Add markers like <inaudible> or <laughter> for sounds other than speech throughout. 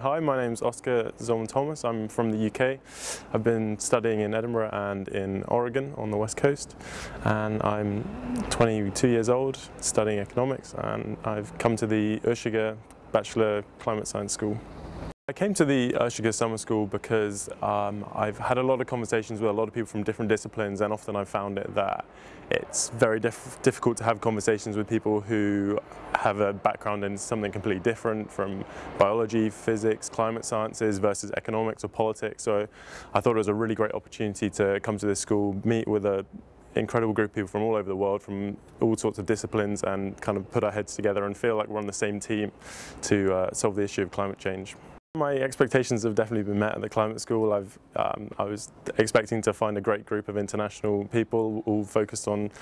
Hi, my name is Oscar Zolman Thomas. I'm from the UK. I've been studying in Edinburgh and in Oregon on the west coast and I'm 22 years old studying economics and I've come to the Oeschger Bachelor Climate Science School. I came to the Oeschger Summer School because um, I've had a lot of conversations with a lot of people from different disciplines and often I've found it that it's very diff difficult to have conversations with people who have a background in something completely different from biology, physics, climate sciences versus economics or politics. So I thought it was a really great opportunity to come to this school, meet with a incredible group of people from all over the world, from all sorts of disciplines and kind of put our heads together and feel like we're on the same team to uh, solve the issue of climate change. My expectations have definitely been met at the climate school. I've, um, I was expecting to find a great group of international people all focused on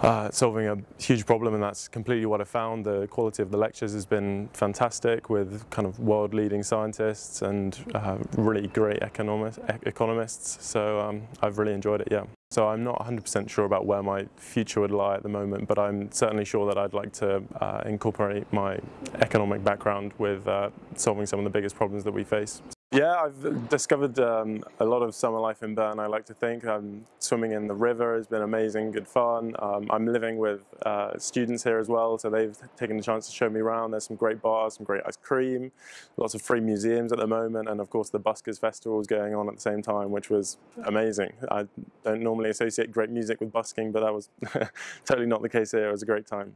uh, solving a huge problem and that's completely what I found. The quality of the lectures has been fantastic with kind of world leading scientists and uh, really great economists. So um, I've really enjoyed it, yeah. So I'm not 100% sure about where my future would lie at the moment, but I'm certainly sure that I'd like to uh, incorporate my economic background with uh, solving some of the biggest problems that we face. Yeah, I've discovered um, a lot of summer life in Bern, I like to think. I'm swimming in the river has been amazing, good fun. Um, I'm living with uh, students here as well, so they've taken the chance to show me around. There's some great bars, some great ice cream, lots of free museums at the moment, and of course the Buskers Festival is going on at the same time, which was amazing. I don't normally associate great music with busking, but that was <laughs> totally not the case here. It was a great time.